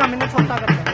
上面那超大个。